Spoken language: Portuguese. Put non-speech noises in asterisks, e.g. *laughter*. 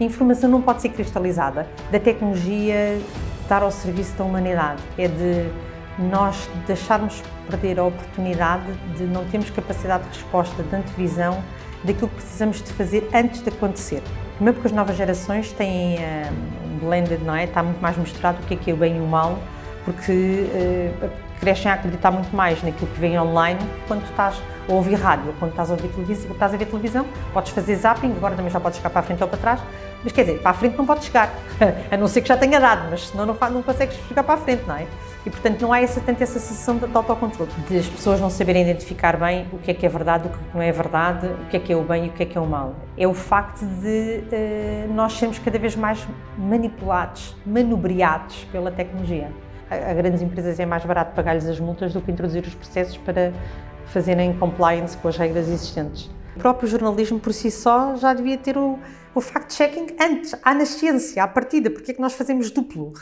A informação não pode ser cristalizada. Da tecnologia estar ao serviço da humanidade. É de nós deixarmos perder a oportunidade de não termos capacidade de resposta, de antevisão daquilo que precisamos de fazer antes de acontecer. Primeiro porque as novas gerações têm um blended, não é? Está muito mais misturado o que é que é o bem e o mal, porque uh, crescem a acreditar muito mais naquilo que vem online quando estás a ouvir rádio, quando estás a ouvir televisão, estás a ver televisão, podes fazer zapping, agora também já podes chegar para a frente ou para trás, mas quer dizer, para a frente não podes chegar, *laughs* a não ser que já tenha dado, mas senão não, não consegues chegar para a frente, não é? E, portanto, não há essa, tanto essa sensação de, de autocontrole, de as pessoas não saberem identificar bem o que é que é verdade, o que não é verdade, o que é que é o bem e o que é que é o mal. É o facto de uh, nós sermos cada vez mais manipulados, manobreados pela tecnologia. A, grandes empresas é mais barato pagar-lhes as multas do que introduzir os processos para fazerem compliance com as regras existentes. O próprio jornalismo por si só já devia ter o, o fact-checking antes, à nascença, à partida, porque é que nós fazemos duplo?